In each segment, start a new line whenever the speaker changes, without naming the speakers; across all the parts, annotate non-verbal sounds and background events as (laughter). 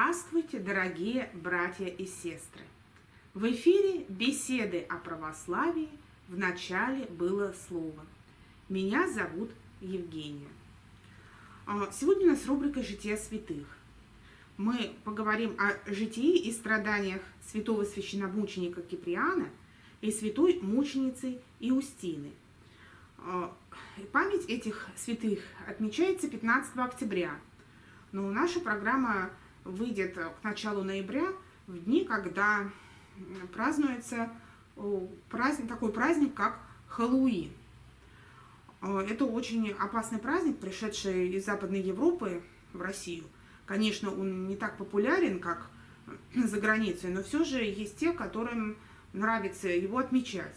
Здравствуйте, дорогие братья и сестры! В эфире беседы о православии в начале было слово. Меня зовут Евгения. А, сегодня у нас рубрика «Жития святых». Мы поговорим о житии и страданиях святого священномученика Киприана и святой мученицы Иустины. А, память этих святых отмечается 15 октября, но наша программа выйдет к началу ноября, в дни, когда празднуется праздник, такой праздник, как Хэллоуин. Э, это очень опасный праздник, пришедший из Западной Европы в Россию. Конечно, он не так популярен, как за границей, но все же есть те, которым нравится его отмечать.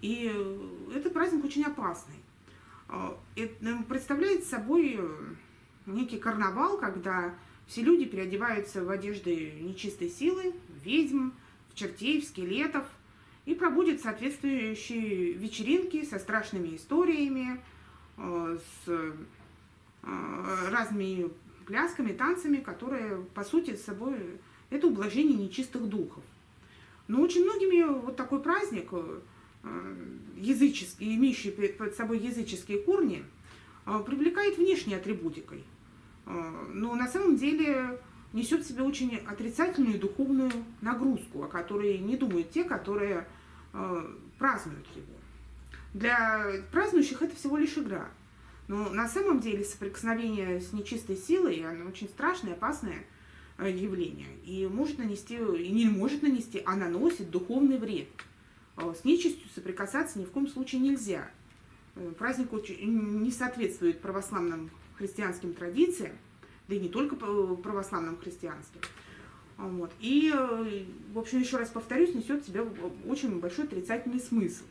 И этот праздник очень опасный. Э, это представляет собой некий карнавал, когда все люди переодеваются в одежды нечистой силы, ведьм, в чертей, в скелетов, и проводят соответствующие вечеринки со страшными историями, э, с э, разными плясками, танцами, которые, по сути, собой это ублажение нечистых духов. Но очень многими вот такой праздник, э, языческий, имеющий под собой языческие корни, привлекает внешней атрибутикой. А, но на самом деле несет в себе очень отрицательную духовную нагрузку, о которой не думают те, которые а, празднуют его. Для празднующих это всего лишь игра. Но на самом деле соприкосновение с нечистой силой, оно очень страшное, опасное а, явление. И может нанести, и не может нанести, а наносит духовный вред. С нечистью соприкасаться ни в коем случае нельзя. Э, праздник не соответствует православным христианским традициям, да и не только православным христианским. Вот. И, э, в общем, еще раз повторюсь, несет в себя очень большой отрицательный смысл.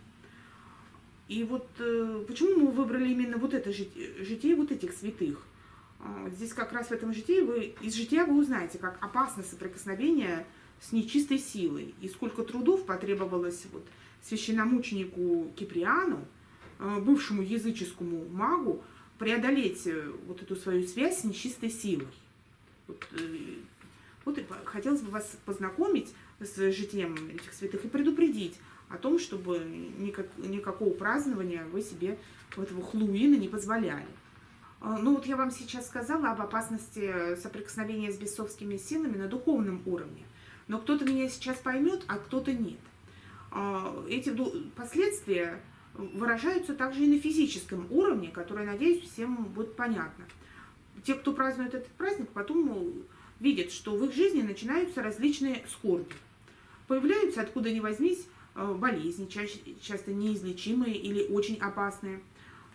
И вот э, почему мы выбрали именно вот это житие вот этих святых? А, здесь как раз в этом житии вы, из жития вы узнаете, как опасно соприкосновение с нечистой силой, и сколько трудов потребовалось вот священномученику Киприану, э, бывшему языческому магу, преодолеть э, вот эту свою связь с нечистой силой. Вот, э, вот хотелось бы вас познакомить с житием этих святых и предупредить о том, чтобы никак, никакого празднования вы себе этого Хлуина не позволяли. А, ну вот я вам сейчас сказала об опасности соприкосновения с бесовскими силами на духовном уровне. Но кто-то меня сейчас поймет, а кто-то нет. А, эти последствия выражаются также и на физическом уровне, которое, надеюсь, всем будет понятно. Те, кто празднует этот праздник, потом видят, что в их жизни начинаются различные скорби. Появляются, откуда ни возьмись, э, болезни, часто неизлечимые или очень опасные.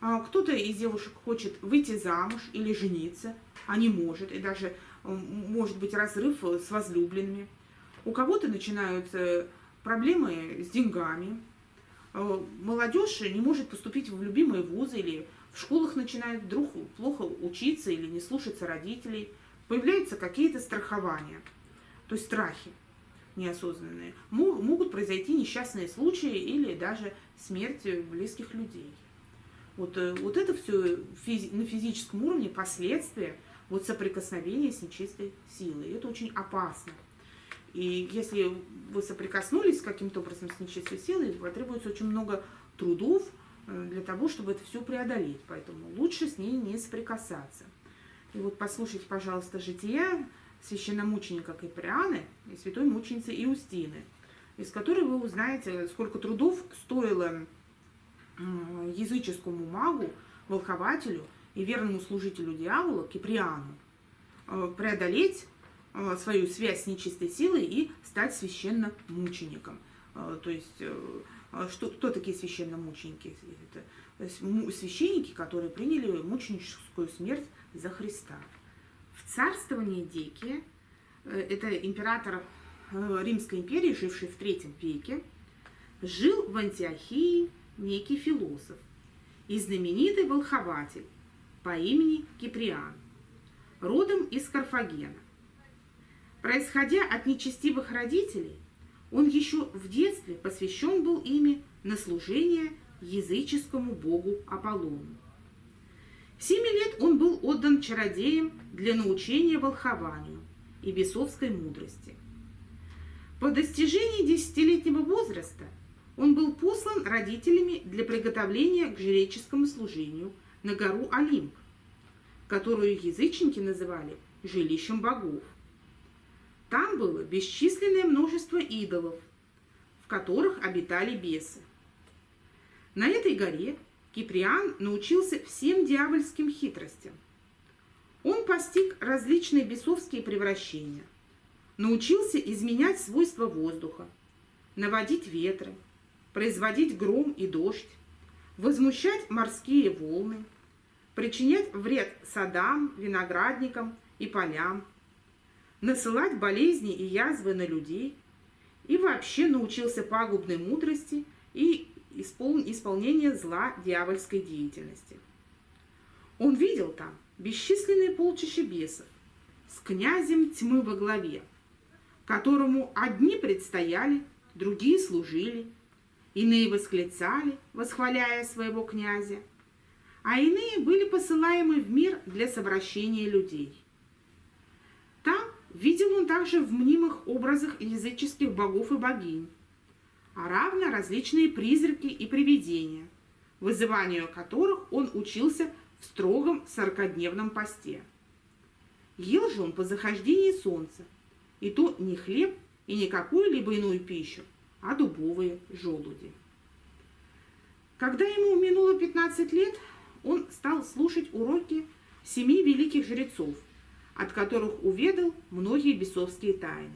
А кто-то из девушек хочет выйти замуж или жениться, а не может, и даже э, может быть разрыв с возлюбленными. У кого-то начинаются проблемы с деньгами, Э, молодежь не может поступить в любимые вузы или в школах начинает вдруг плохо учиться или не слушаться родителей, появляются какие-то страхования, то есть страхи неосознанные. Могут произойти несчастные случаи или даже смерть близких людей. Вот, э, вот это все на физическом уровне последствия вот соприкосновения с нечистой силой. Это очень опасно. И если вы соприкоснулись каким-то образом с нечистой силой, потребуется очень много трудов э, для того, чтобы это все преодолеть. Поэтому лучше с ней не соприкасаться. И вот послушайте, пожалуйста, жития священномученика Киприаны и святой мученицы Иустины, из которой вы узнаете, сколько трудов стоило языческому магу, волхователю и верному служителю дьявола Киприану э, преодолеть свою связь с нечистой силой и стать священномучеником. Э, то есть, э, что, кто такие священномученики? Это священники, которые приняли мученическую смерть за Христа. В царствовании Дикия, это император Римской империи, живший в третьем веке, жил в Антиохии некий философ и знаменитый волхователь по имени Киприан, родом из Карфагена. Происходя от нечестивых родителей, он еще в детстве посвящен был ими на служение языческому богу Аполлону. В семи лет он был отдан чародеям для научения волхованию, и бесовской мудрости. По достижении десятилетнего возраста он был послан родителями для приготовления к жреческому служению на гору Олимп, которую язычники называли жилищем богов. Там было бесчисленное множество идолов, в которых обитали бесы. На этой горе Киприан научился всем дьявольским хитростям. Он постиг различные бесовские превращения, научился изменять свойства воздуха, наводить ветры, производить гром и дождь, возмущать морские волны, причинять вред садам, виноградникам и полям, насылать болезни и язвы на людей и вообще научился пагубной мудрости и испол... исполнения зла дьявольской деятельности. Он видел там бесчисленные полчища бесов с князем тьмы во главе, которому одни предстояли, другие служили, иные восклицали, восхваляя своего князя, а иные были посылаемы в мир для совращения людей. Видел он также в мнимых образах языческих богов и богинь, а равно различные призраки и привидения, вызыванию которых он учился в строгом сорокодневном посте. Ел же он по захождении солнца, и то не хлеб и не какую-либо иную пищу, а дубовые желуди. Когда ему минуло 15 лет, он стал слушать уроки семи великих жрецов, от которых уведал многие бесовские тайны.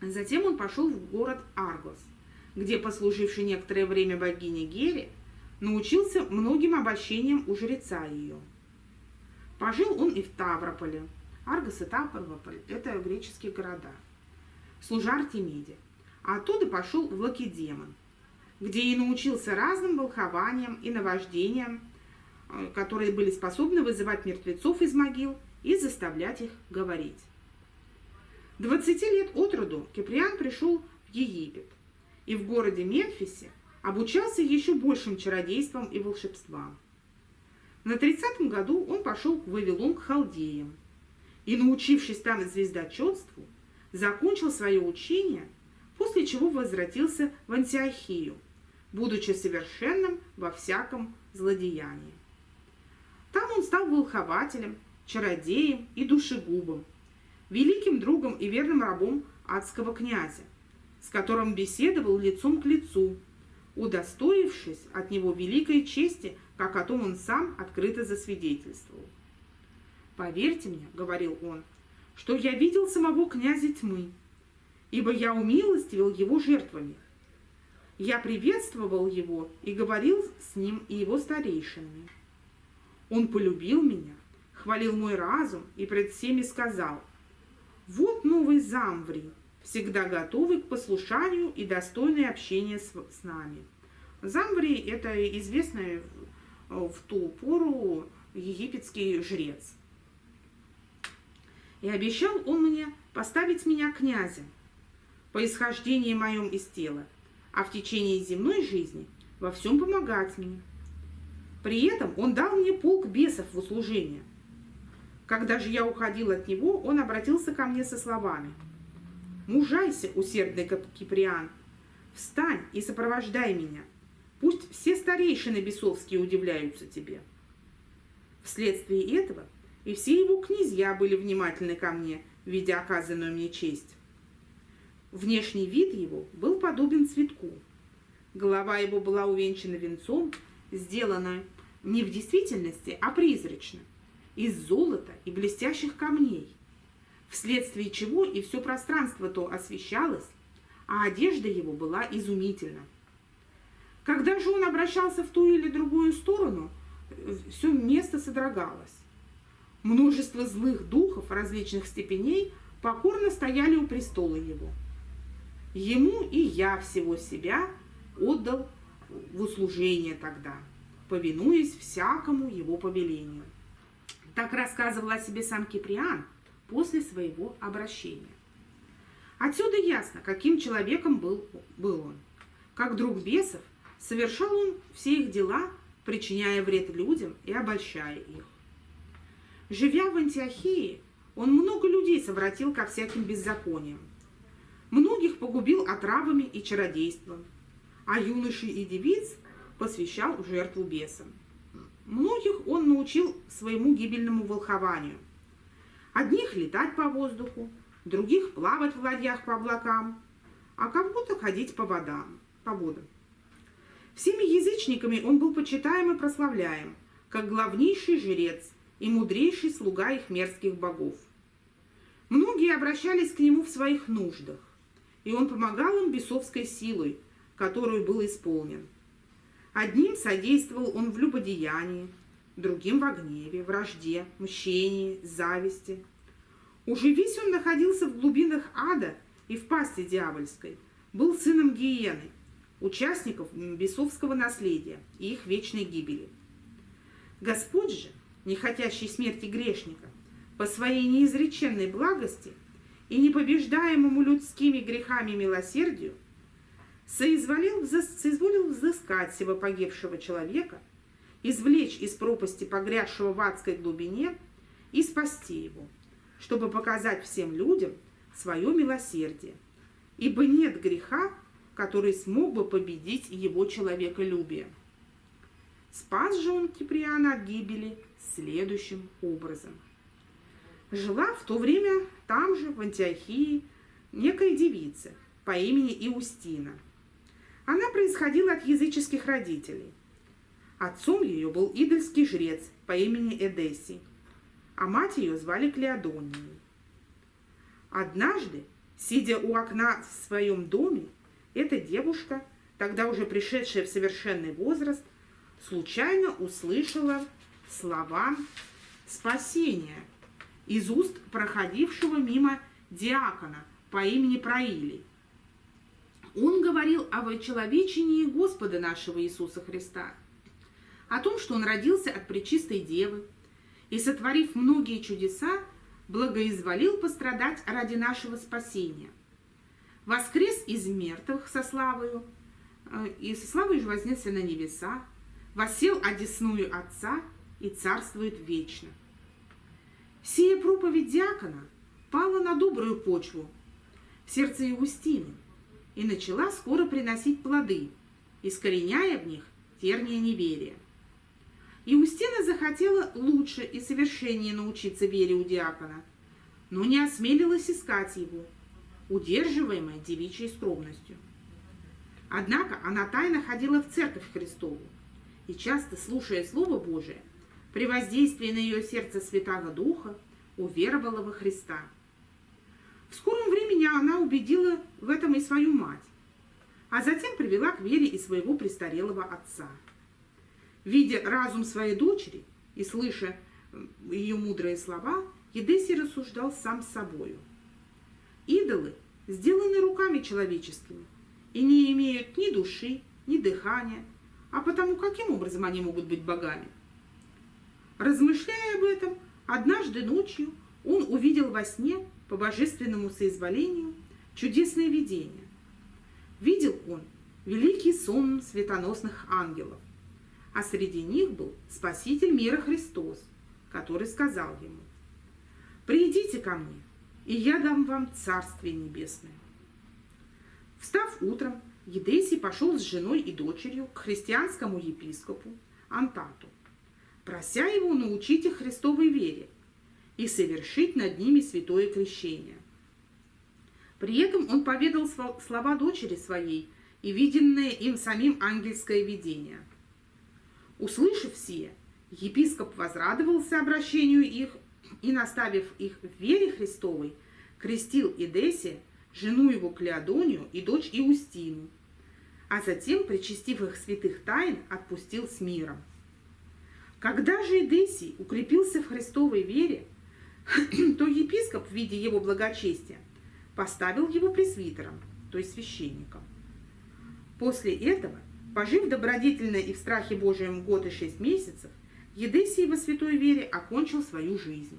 Затем он пошел в город Аргос, где, послуживший некоторое время богине Гере, научился многим обольщениям у жреца ее. Пожил он и в Таврополе. Аргос и Таврополь – это греческие города. Служа Артемиде. А оттуда пошел в Лакедемон, где и научился разным волхованиям и наваждениям, э, которые были способны вызывать мертвецов из могил и заставлять их говорить. 20 лет от роду Киприан пришел в Египет и в городе Мемфисе обучался еще большим чародейством и волшебствам. На 30 году он пошел в Вавилон к халдеям и, научившись там звездочетству, закончил свое учение, после чего возвратился в Антиохию, будучи совершенным во всяком злодеянии. Там он стал волхователем, чародеем и душегубом, великим другом и верным рабом адского князя, с которым беседовал лицом к лицу, удостоившись от него великой чести, как о том он сам открыто засвидетельствовал. «Поверьте мне, — говорил он, — что я видел самого князя тьмы, ибо я умилостивил его жертвами. Я приветствовал его и говорил с ним и его старейшинами. Он полюбил меня, хвалил мой разум и пред всеми сказал — вот новый Замври, всегда готовый к послушанию и достойный общения с, с нами. Замври – это известный в, в ту пору египетский жрец. И обещал он мне поставить меня князем по исхождении моем из тела, а в течение земной жизни во всем помогать мне. При этом он дал мне полк бесов в услужение, когда же я уходил от него, он обратился ко мне со словами. «Мужайся, усердный Киприан, встань и сопровождай меня. Пусть все старейшины бесовские удивляются тебе». Вследствие этого и все его князья были внимательны ко мне, видя оказанную мне честь. Внешний вид его был подобен цветку. Голова его была увенчана венцом, сделанная не в действительности, а призрачно из золота и блестящих камней, вследствие чего и все пространство то освещалось, а одежда его была изумительна. Когда же он обращался в ту или другую сторону, все место содрогалось. Множество злых духов различных степеней покорно стояли у престола его. Ему и я всего себя отдал в услужение тогда, повинуясь всякому его повелению. Так рассказывал о себе сам Киприан после своего обращения. Отсюда ясно, каким человеком был, был он. Как друг бесов, совершал он все их дела, причиняя вред людям и обольщая их. Живя в Антиохии, он много людей совратил ко всяким беззакониям. Многих погубил отравами и чародейством, а юношей и девиц посвящал жертву бесам. Многих он научил своему гибельному волхованию. Одних летать по воздуху, других плавать в ладьях по облакам, а кому-то ходить по водам, по водам. Всеми язычниками он был почитаем и прославляем, как главнейший жрец и мудрейший слуга их мерзких богов. Многие обращались к нему в своих нуждах, и он помогал им бесовской силой, которую был исполнен. Одним содействовал он в любодеянии, другим в гневе, вражде, мщении, зависти. Уже весь он находился в глубинах ада и в пасти дьявольской, был сыном Гиены, участников бесовского наследия и их вечной гибели. Господь же, не хотящий смерти грешника, по своей неизреченной благости и непобеждаемому людскими грехами милосердию, соизволил, соизволил взыскать сего погибшего человека, извлечь из пропасти погрязшего в адской глубине и спасти его, чтобы показать всем людям свое милосердие, ибо нет греха, который смог бы победить его человеколюбие. Спас же он Киприана от гибели следующим образом. Жила в то время там же, в Антиохии, некая девица по имени Иустина. Она происходила от языческих родителей. Отцом ее был идольский жрец по имени Эдесси, а мать ее звали Клеодонией. Однажды, сидя у окна в своем доме, эта девушка, тогда уже пришедшая в совершенный возраст, случайно услышала слова спасения из уст проходившего мимо диакона по имени Проилий. Он говорил о вочеловечении Господа нашего Иисуса Христа, о том, что Он родился от Пречистой Девы и, сотворив многие чудеса, благоизволил пострадать ради нашего спасения. Воскрес из мертвых со славою, э, и со славой же вознесся на небеса, восел одесную Отца и царствует вечно. Сия проповедь диакона пала на добрую почву в сердце Иустины и начала скоро приносить плоды, искореняя в них терния неверия. Иустина захотела лучше и совершеннее научиться вере у диакона, но не осмелилась искать его, удерживаемая девичьей скромностью. Однако она тайно ходила в церковь Христову и, часто слушая Слово Божие, при воздействии на ее сердце Святого Духа уверовала во Христа. В скором времени она убедила в этом и свою мать, а затем привела к вере и своего престарелого отца. Видя разум своей дочери и слыша ее мудрые слова, Едесий рассуждал сам с собою. Идолы сделаны руками человеческими и не имеют ни души, ни дыхания, а потому каким образом они могут быть богами? Размышляя об этом, однажды ночью он увидел во сне по божественному соизволению чудесное видение. Видел он великий сон светоносных ангелов, а среди них был Спаситель мира Христос, который сказал ему, «Придите ко мне, и я дам вам Царствие Небесное». Встав утром, Едесий пошел с женой и дочерью к христианскому епископу Антату, прося его научить их Христовой вере и совершить над ними святое крещение. При этом он поведал слова дочери своей и виденное им самим ангельское видение. Услышав сие, епископ возрадовался обращению их и, наставив их в вере Христовой, крестил Идесе, жену его Клеодонию и дочь Иустину, а затем, причастив их святых тайн, отпустил с миром. Когда же Идесий укрепился в Христовой вере, (clears throat) то епископ в виде его благочестия поставил его пресвитером, то есть священником. После этого, пожив добродетельно и в страхе Божьем год и шесть месяцев, Едесий во святой вере окончил свою жизнь.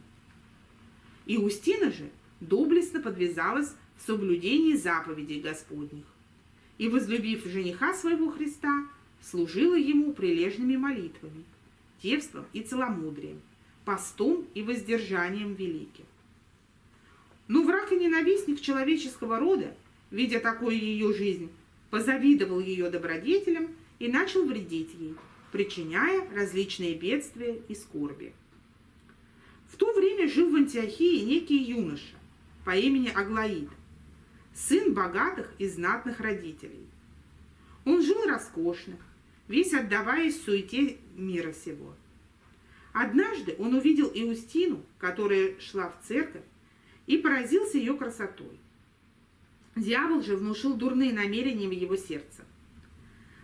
Иустина же доблестно подвязалась в соблюдении заповедей Господних и, возлюбив жениха своего Христа, служила ему прилежными молитвами, девством и целомудрием – постом и воздержанием великим. Но враг и ненавистник человеческого рода, видя такую ее жизнь, позавидовал ее добродетелям и начал вредить ей, причиняя различные бедствия и скорби. В то время жил в Антиохии некий юноша по имени Аглаид, сын богатых и знатных родителей. Он жил роскошно, весь отдаваясь суете мира сего. Однажды он увидел Иустину, которая шла в церковь, и поразился ее красотой. Дьявол же внушил дурные намерения в его сердце.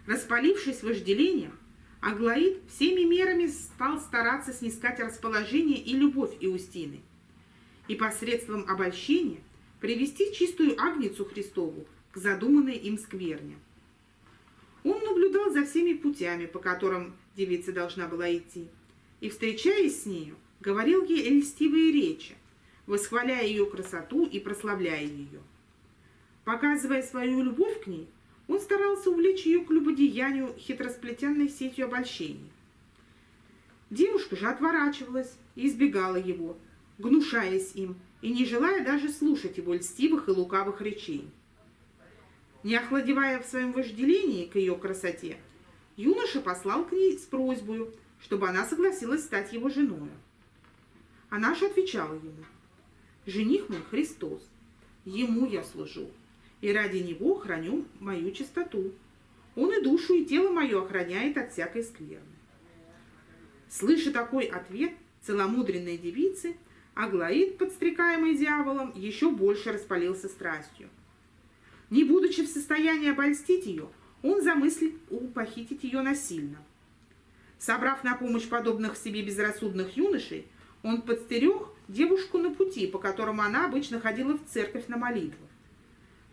Распалившись вожделением, Аглаид всеми мерами стал стараться снискать расположение и любовь Иустины, и посредством обольщения привести чистую Агницу Христову к задуманной им скверне. Он наблюдал за всеми путями, по которым девица должна была идти, и, встречаясь с нею, говорил ей льстивые речи, восхваляя ее красоту и прославляя ее. Показывая свою любовь к ней, он старался увлечь ее к любодеянию хитросплетенной сетью обольщений. Девушка же отворачивалась и избегала его, гнушаясь им и не желая даже слушать его льстивых и лукавых речей. Не охладевая в своем вожделении к ее красоте, юноша послал к ней с просьбой, чтобы она согласилась стать его женой. Она же отвечала ему, «Жених мой Христос, ему я служу, и ради него храню мою чистоту. Он и душу, и тело мое охраняет от всякой скверны». Слыша такой ответ целомудренной девицы, Аглаид, подстрекаемый дьяволом, еще больше распалился страстью. Не будучи в состоянии обольстить ее, он замыслил похитить ее насильно. Собрав на помощь подобных себе безрассудных юношей, он подстерег девушку на пути, по которому она обычно ходила в церковь на молитву.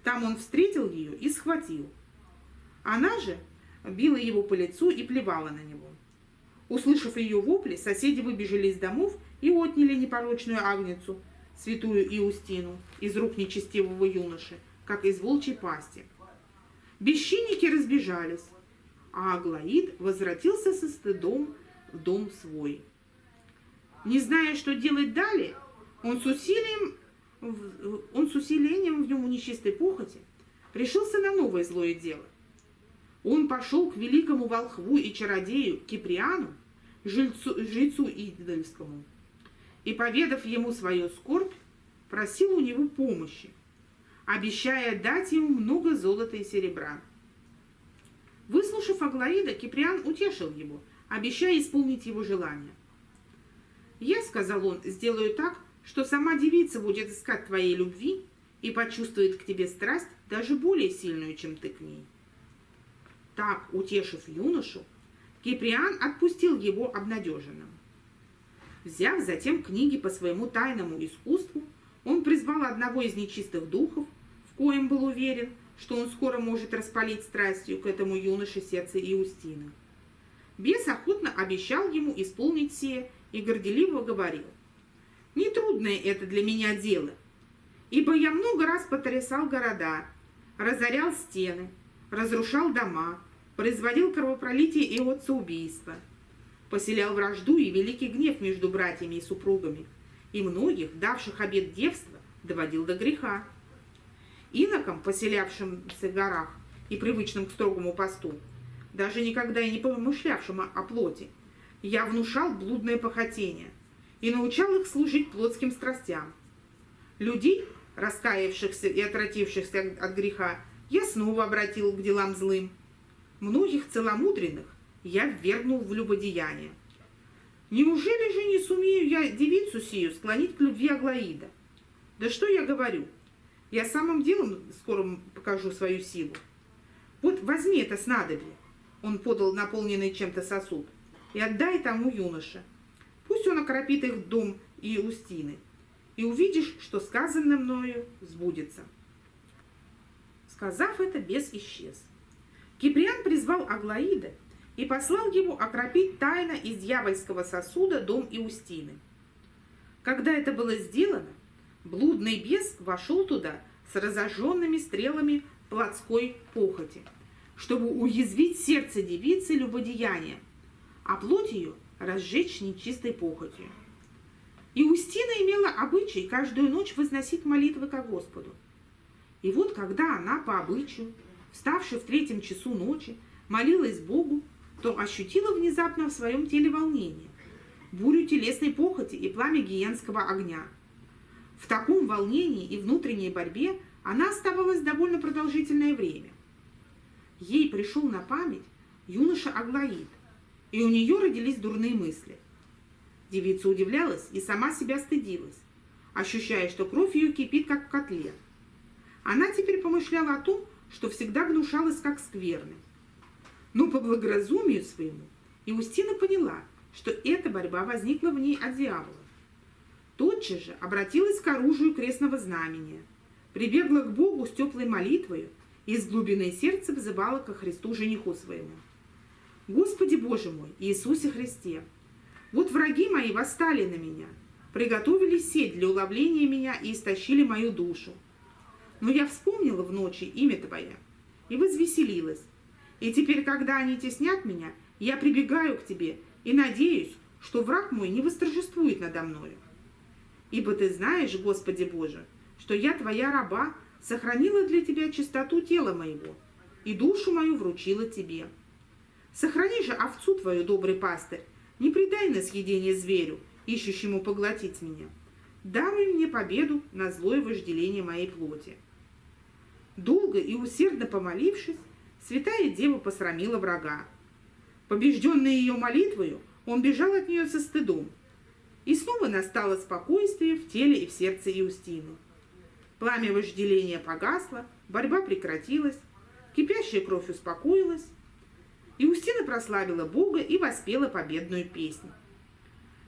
Там он встретил ее и схватил. Она же била его по лицу и плевала на него. Услышав ее вопли, соседи выбежали из домов и отняли непорочную агницу, святую Иустину, из рук нечестивого юноши, как из волчьей пасти. Бесчинники разбежались, а Аглаид возвратился со стыдом в дом свой. Не зная, что делать далее, он с усилием, он с усилением в нем нечистой похоти решился на новое злое дело. Он пошел к великому волхву и чародею Киприану, жильцу, жрецу идольскому, и, поведав ему свою скорбь, просил у него помощи, обещая дать ему много золота и серебра. Выслушав Аглаида, Киприан утешил его, обещая исполнить его желание. «Я, — сказал он, — сделаю так, что сама девица будет искать твоей любви и почувствует к тебе страсть даже более сильную, чем ты к ней». Так, утешив юношу, Киприан отпустил его обнадеженным. Взяв затем книги по своему тайному искусству, он призвал одного из нечистых духов, в коем был уверен, что он скоро может распалить страстью к этому юноше сердце Иустины. Бес охотно обещал ему исполнить сие и горделиво говорил, «Нетрудное это для меня дело, ибо я много раз потрясал города, разорял стены, разрушал дома, производил кровопролитие и отцеубийство, поселял вражду и великий гнев между братьями и супругами, и многих, давших обет девства, доводил до греха инокам, поселявшимся в горах и привычным к строгому посту, даже никогда и не помышлявшим о плоти, я внушал блудное похотение и научал их служить плотским страстям. Людей, раскаявшихся и отвратившихся от греха, я снова обратил к делам злым. Многих целомудренных я ввергнул в любодеяние. Неужели же не сумею я девицу сию склонить к любви Аглаида? Да что я говорю? Я самым делом скоро покажу свою силу. Вот возьми это снадобье, он подал наполненный чем-то сосуд, и отдай тому юноше. Пусть он окропит их дом и устины, и увидишь, что сказанное мною сбудется. Сказав это, бес исчез. Киприан призвал Аглаида и послал его окропить тайно из дьявольского сосуда дом Иустины. Когда это было сделано, Блудный бес вошел туда с разожженными стрелами плотской похоти, чтобы уязвить сердце девицы любодеяния, а плоть ее разжечь нечистой похотью. И Устина имела обычай каждую ночь возносить молитвы ко Господу. И вот когда она по обычаю, вставши в третьем часу ночи, молилась Богу, то ощутила внезапно в своем теле волнение, бурю телесной похоти и пламя гиенского огня. В таком волнении и внутренней борьбе она оставалась довольно продолжительное время. Ей пришел на память юноша Аглаид, и у нее родились дурные мысли. Девица удивлялась и сама себя стыдилась, ощущая, что кровь ее кипит, как в котле. Она теперь помышляла о том, что всегда гнушалась как скверной. Но по благоразумию своему Иустина поняла, что эта борьба возникла в ней от дьявола. Тотчас же обратилась к оружию крестного знамения, прибегла к Богу с теплой молитвою и из глубины сердца взывала ко Христу жениху своему. «Господи Боже мой, Иисусе Христе, вот враги мои восстали на меня, приготовили сеть для уловления меня и истощили мою душу. Но я вспомнила в ночи имя Твое и возвеселилась. И теперь, когда они теснят меня, я прибегаю к Тебе и надеюсь, что враг мой не восторжествует надо мною. Ибо Ты знаешь, Господи Боже, что я Твоя раба, сохранила для Тебя чистоту тела моего и душу мою вручила Тебе. Сохрани же овцу Твою, добрый пастырь, не предай на съедение зверю, ищущему поглотить меня. Даруй мне победу на злое вожделение моей плоти. Долго и усердно помолившись, святая дева посрамила врага. Побежденный ее молитвою, он бежал от нее со стыдом. И снова настало спокойствие в теле и в сердце Иустины. Пламя вожделения погасло, борьба прекратилась, кипящая кровь успокоилась, Иустина прославила Бога и воспела победную песню.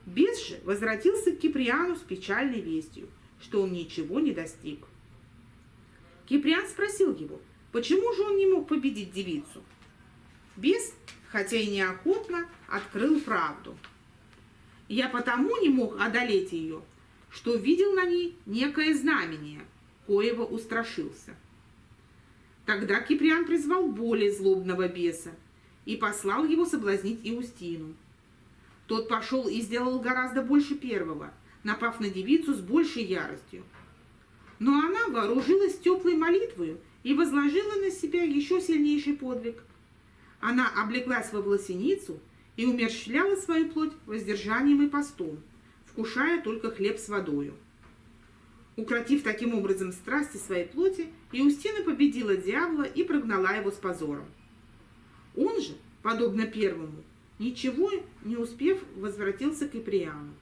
Бес же возвратился к Киприану с печальной вестью, что он ничего не достиг. Киприан спросил его, почему же он не мог победить девицу. Бес, хотя и неохотно, открыл правду. Я потому не мог одолеть ее, что видел на ней некое знамение, коего устрашился. Тогда Киприан призвал более злобного беса и послал его соблазнить Иустину. Тот пошел и сделал гораздо больше первого, напав на девицу с большей яростью. Но она вооружилась теплой молитвою и возложила на себя еще сильнейший подвиг. Она облеклась во власеницу и умерщвляла свою плоть воздержанием и постом, вкушая только хлеб с водою. Укротив таким образом страсти своей плоти, Иустина победила дьявола и прогнала его с позором. Он же, подобно первому, ничего не успев, возвратился к Иприану.